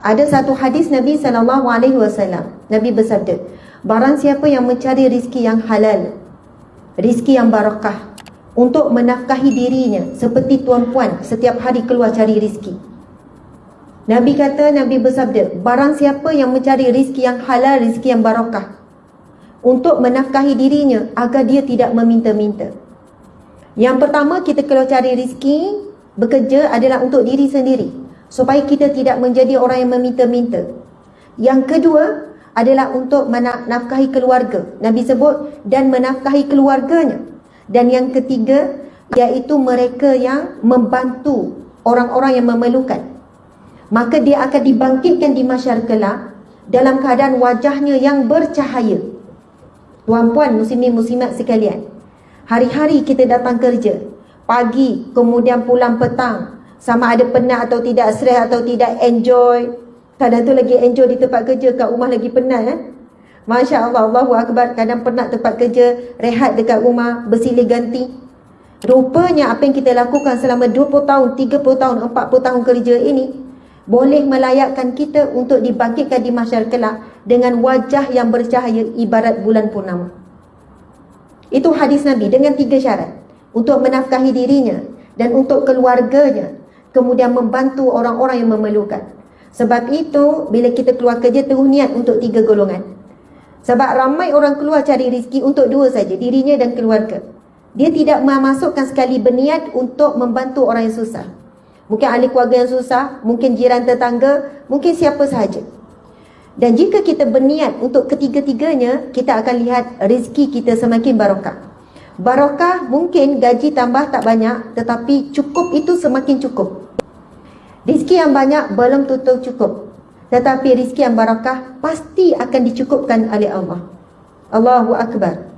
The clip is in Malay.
Ada satu hadis Nabi SAW. Nabi bersabda, barang siapa yang mencari rizki yang halal, rizki yang barakah, untuk menafkahi dirinya seperti tuan puan setiap hari keluar cari rizki. Nabi kata, Nabi bersabda, barang siapa yang mencari rizki yang halal, rizki yang barakah, untuk menafkahi dirinya agar dia tidak meminta-minta. Yang pertama, kita kalau cari rizki, bekerja adalah untuk diri sendiri supaya kita tidak menjadi orang yang meminta-minta. Yang kedua adalah untuk menafkahi keluarga. Nabi sebut dan menafkahi keluarganya. Dan yang ketiga iaitu mereka yang membantu orang-orang yang memerlukan. Maka dia akan dibangkitkan di masyarakat dalam keadaan wajahnya yang bercahaya. Tuan-puan muslimin muslimat sekalian. Hari-hari kita datang kerja. Pagi kemudian pulang petang sama ada penat atau tidak, stres atau tidak, enjoy. Kadang tu lagi enjoy di tempat kerja, kat rumah lagi penat kan? Masya Allah, Allahu Akbar, kadang penat tempat kerja, rehat dekat rumah, bersilih ganti. Rupanya apa yang kita lakukan selama 20 tahun, 30 tahun, 40 tahun kerja ini, boleh melayakkan kita untuk dibangkitkan di masyarakat dengan wajah yang bercahaya ibarat bulan purnama. Itu hadis Nabi dengan tiga syarat. Untuk menafkahi dirinya dan untuk keluarganya kemudian membantu orang-orang yang memerlukan. Sebab itu, bila kita keluar kerja, terus niat untuk tiga golongan. Sebab ramai orang keluar cari rezeki untuk dua saja, dirinya dan keluarga. Dia tidak memasukkan sekali berniat untuk membantu orang yang susah. Mungkin ahli keluarga yang susah, mungkin jiran tetangga, mungkin siapa sahaja. Dan jika kita berniat untuk ketiga-tiganya, kita akan lihat rezeki kita semakin barakah. Barakah mungkin gaji tambah tak banyak tetapi cukup itu semakin cukup. Rizki yang banyak belum tentu cukup. Tetapi rizki yang barakah pasti akan dicukupkan oleh Allah. Allahu Akbar.